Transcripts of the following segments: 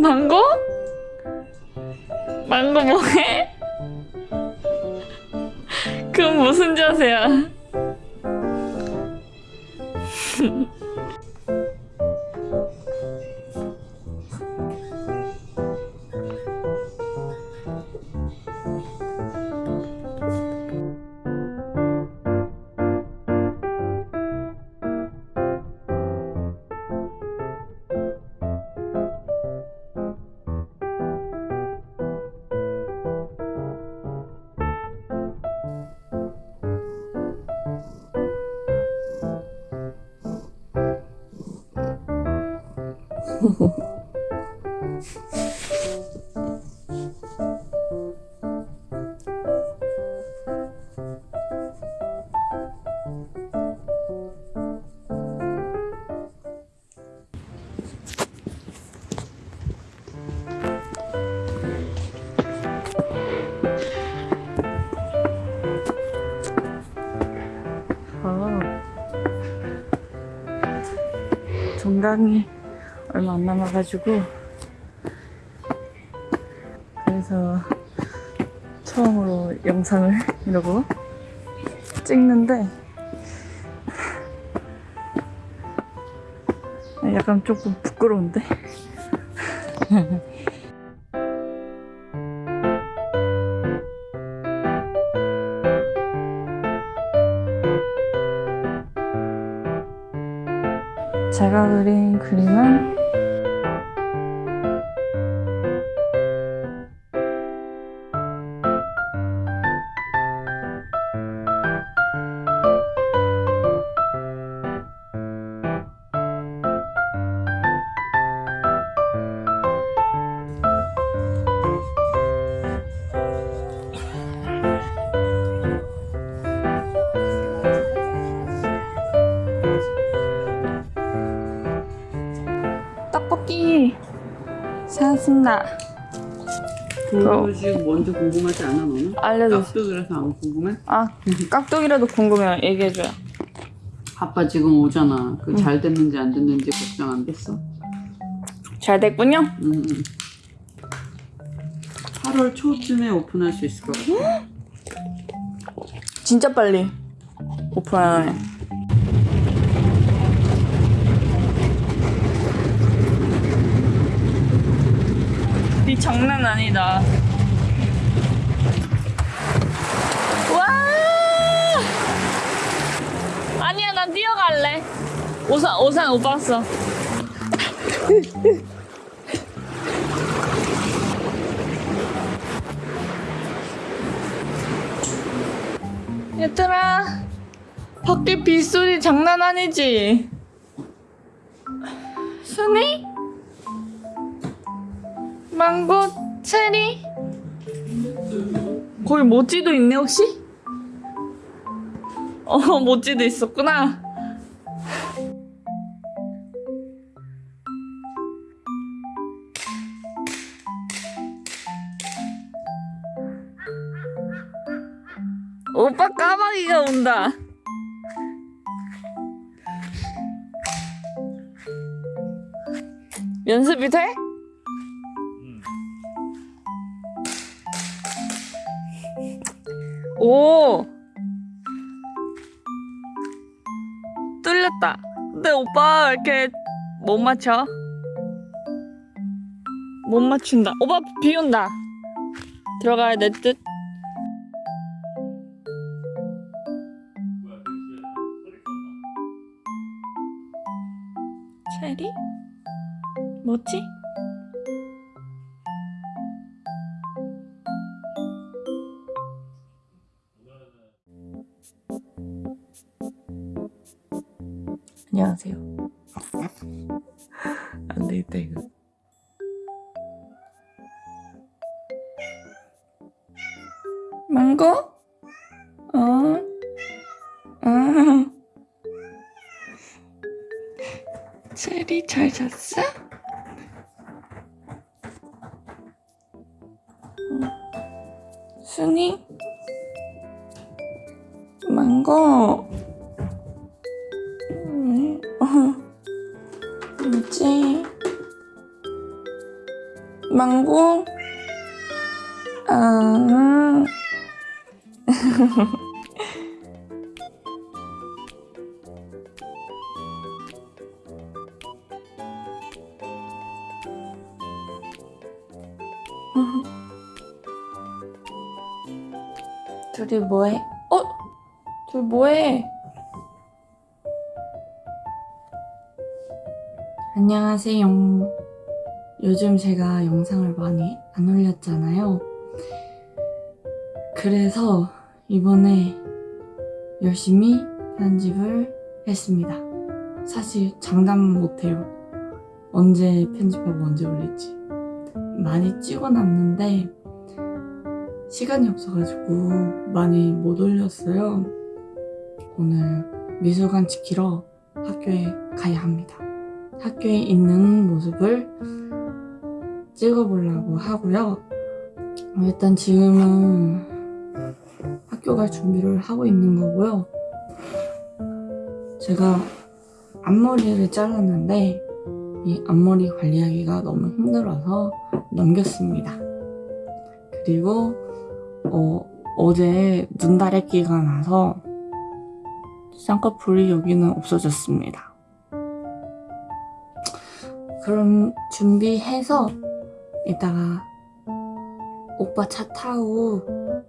망고? 망고 뭐해? 그건 무슨 자세야? 어. 종강이 얼마 안 남아가지고. 그래서 처음으로 영상을 이러고 찍는데 약간 조금 부끄러운데? 제가 그린 그림은 떡볶이 사왔습니다. 그것이 먼저 궁금하지 않아 너는? 알려줘. 깍두 그래서 안 궁금해? 아 깍두기라도 궁금해요. 얘기해줘요. 아빠 지금 오잖아. 그 잘 됐는지 안 됐는지 걱정 안 됐어? 잘 됐군요. 응. 응. 8월 초쯤에 오픈할 수 있을 것 같아. 진짜 빨리 오픈하네. 이 장난 아니다. 와! 아니야, 난 뛰어갈래. 오산, 오산 못 봤어. 얘들아, 밖에 빗소리 장난 아니지? 순이? 망고, 체리? 거기 모찌도 있네, 혹시? 어, 모찌도 있었구나. 오빠 까마귀가 온다. 연습이 돼? 오! 뚫렸다. 근데 오빠 왜 이렇게 못 맞춰? 못 맞춘다. 오빠 비 온다. 들어가야 될 듯. 체리? 뭐지? 하세요. 안 되겠다 이거. 망고? 어? 아. 체리 잘 잤어? 어. 순이? 망고? 망고? 아. 둘이 뭐해? 어? 둘 뭐해? 안녕하세요. 요즘 제가 영상을 많이 안 올렸잖아요. 그래서 이번에 열심히 편집을 했습니다. 사실 장담 못해요. 언제 편집하고 언제 올릴지. 많이 찍어놨는데 시간이 없어가지고 많이 못 올렸어요. 오늘 미술관 지키러 학교에 가야 합니다. 학교에 있는 모습을 찍어보려고 하고요. 어, 일단 지금은 학교 갈 준비를 하고 있는 거고요. 제가 앞머리를 잘랐는데 이 앞머리 관리하기가 너무 힘들어서 넘겼습니다. 그리고 어, 어제 눈다래끼가 나서 쌍꺼풀이 여기는 없어졌습니다. 그럼 준비해서 이따가 오빠 차 타고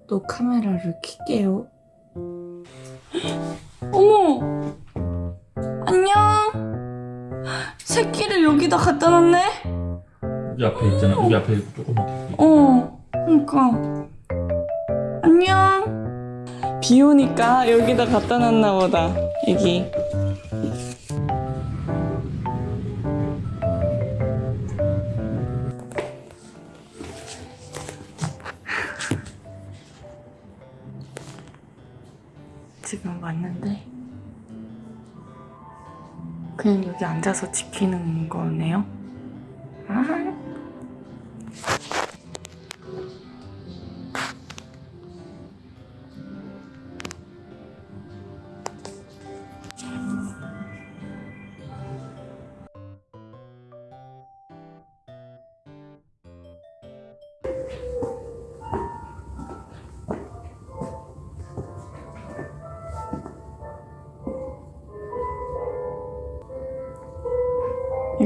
또 카메라를 켤게요. 어머! 안녕! 새끼를 여기다 갖다 놨네? 여기 앞에 있잖아. 여기 앞에 조금만 더. 어, 그니까. 안녕. 비 오니까 여기다 갖다 놨나 보다. 여기. 지금 왔는데 그냥 여기 앉아서 지키는 거네요. 아.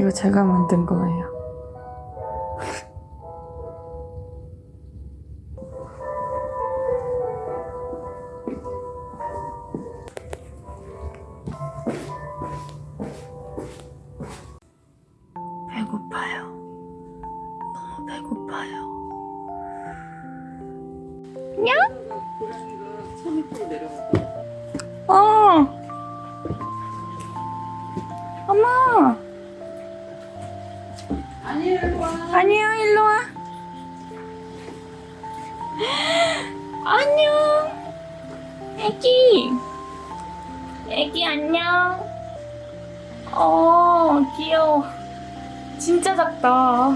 이거 제가 만든 거예요. 아니야, 일로 와. 안녕. 애기. 애기 안녕. 어, 귀여워. 진짜 작다.